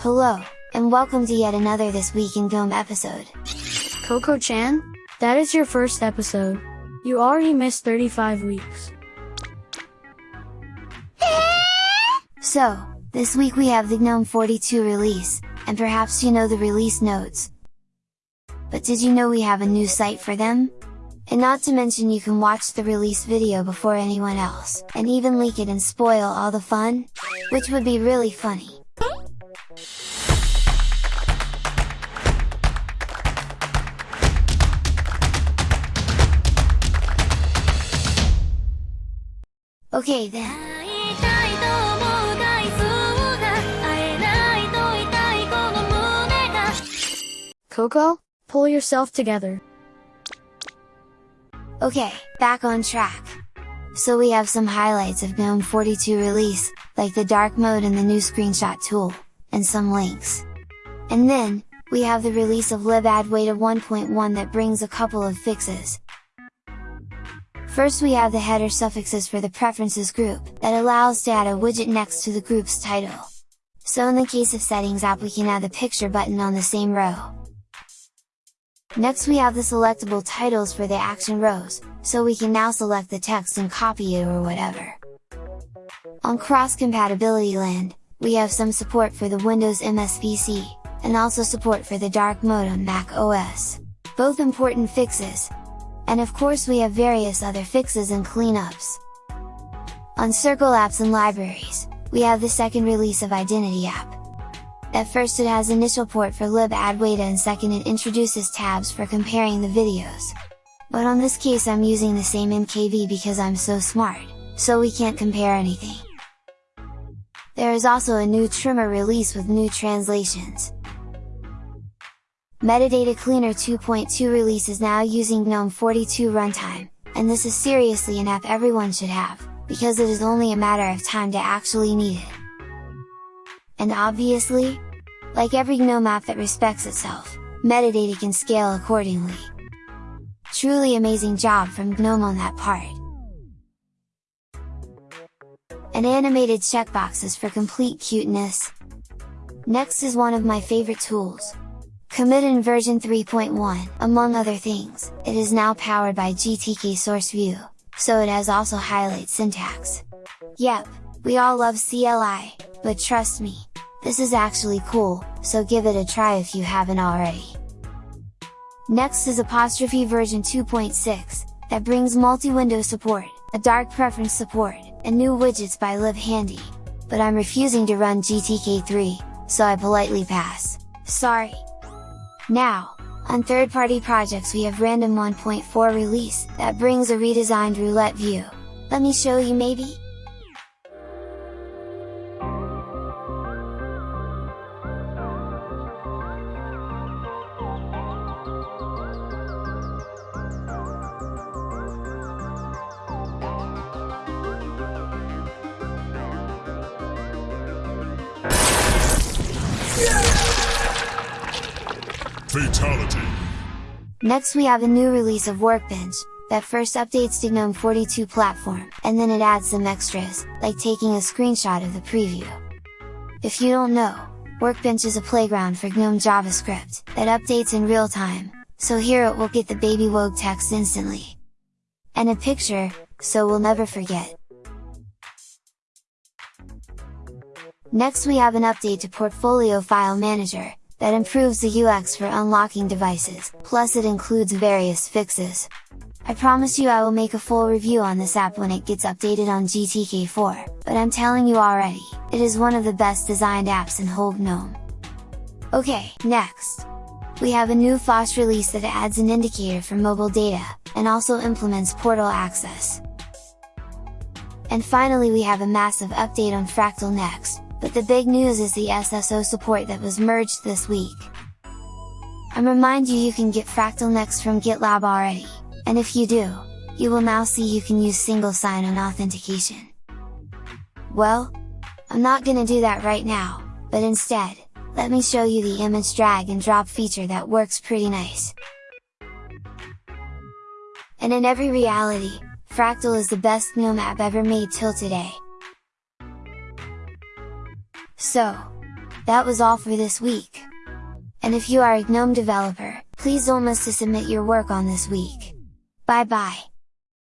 Hello, and welcome to yet another This Week in GNOME episode. Coco-chan? That is your first episode. You already missed 35 weeks. So, this week we have the GNOME 42 release, and perhaps you know the release notes. But did you know we have a new site for them? And not to mention you can watch the release video before anyone else, and even leak it and spoil all the fun? Which would be really funny. Okay then. Coco, pull yourself together. Okay, back on track. So we have some highlights of GNOME 42 release, like the dark mode and the new screenshot tool, and some links. And then, we have the release of libadwaita 1.1 that brings a couple of fixes. First we have the header suffixes for the preferences group, that allows to add a widget next to the group's title. So in the case of settings app we can add the picture button on the same row. Next we have the selectable titles for the action rows, so we can now select the text and copy it or whatever. On cross-compatibility land, we have some support for the Windows MSVC, and also support for the dark mode on Mac OS. Both important fixes! And of course we have various other fixes and cleanups. On Circle apps and libraries, we have the second release of Identity app, at first it has initial port for libadwaita and second it introduces tabs for comparing the videos. But on this case I'm using the same MKV because I'm so smart, so we can't compare anything. There is also a new trimmer release with new translations. Metadata Cleaner 2.2 release is now using GNOME 42 runtime, and this is seriously an app everyone should have, because it is only a matter of time to actually need it. And obviously, like every GNOME app that respects itself, metadata can scale accordingly. Truly amazing job from GNOME on that part! And animated checkboxes for complete cuteness! Next is one of my favorite tools. Commit in version 3.1, among other things, it is now powered by GTK Source View, so it has also highlight syntax. Yep, we all love CLI, but trust me, this is actually cool, so give it a try if you haven't already. Next is Apostrophe version 2.6, that brings multi-window support, a dark preference support, and new widgets by libhandy. But I'm refusing to run GTK3, so I politely pass. Sorry! Now, on third-party projects we have Random 1.4 release, that brings a redesigned roulette view. Let me show you maybe? Fatality! Next we have a new release of Workbench, that first updates to GNOME 42 platform, and then it adds some extras, like taking a screenshot of the preview. If you don't know, Workbench is a playground for GNOME JavaScript, that updates in real time, so here it will get the baby woke text instantly. And a picture, so we'll never forget. Next we have an update to Portfolio File Manager, that improves the UX for unlocking devices, plus it includes various fixes. I promise you I will make a full review on this app when it gets updated on GTK4, but I'm telling you already, it is one of the best designed apps in whole GNOME. Okay, next! We have a new Phosh release that adds an indicator for mobile data, and also implements portal access. And finally we have a massive update on Fractal next, but the big news is the SSO support that was merged this week. I remind you you can get Fractal Next from GitLab already, and if you do, you will now see you can use single sign-on authentication. Well, I'm not gonna do that right now, but instead, let me show you the image drag and drop feature that works pretty nice. And in every reality, Fractal is the best GNOME app ever made till today. So, That was all for this week! And if you are a GNOME developer, please don't miss to submit your work on this week! Bye bye!